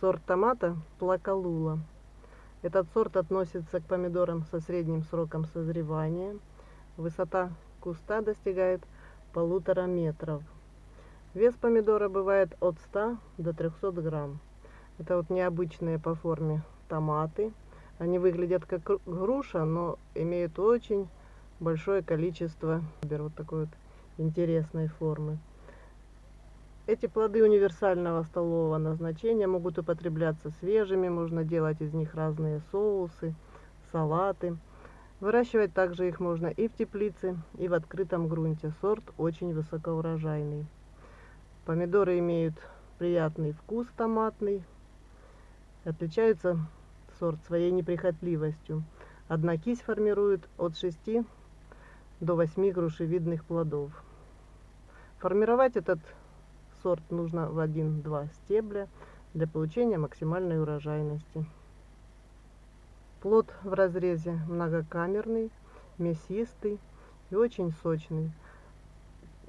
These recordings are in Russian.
Сорт томата Плакалула. Этот сорт относится к помидорам со средним сроком созревания. Высота куста достигает полутора метров. Вес помидора бывает от 100 до 300 грамм. Это вот необычные по форме томаты. Они выглядят как груша, но имеют очень большое количество вот такой вот интересной формы. Эти плоды универсального столового назначения могут употребляться свежими, можно делать из них разные соусы, салаты. Выращивать также их можно и в теплице, и в открытом грунте. Сорт очень высокоурожайный. Помидоры имеют приятный вкус томатный. Отличаются сорт своей неприхотливостью. Одна кисть формирует от 6 до 8 грушевидных плодов. Формировать этот сорт нужно в 1-2 стебля для получения максимальной урожайности. Плод в разрезе многокамерный, мясистый и очень сочный.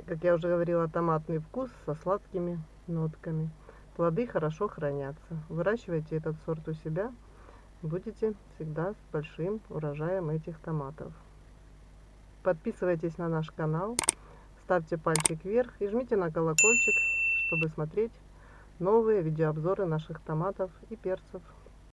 Как я уже говорила, томатный вкус со сладкими нотками. Плоды хорошо хранятся. Выращивайте этот сорт у себя, будете всегда с большим урожаем этих томатов. Подписывайтесь на наш канал, ставьте пальчик вверх и жмите на колокольчик, чтобы смотреть новые видеообзоры наших томатов и перцев.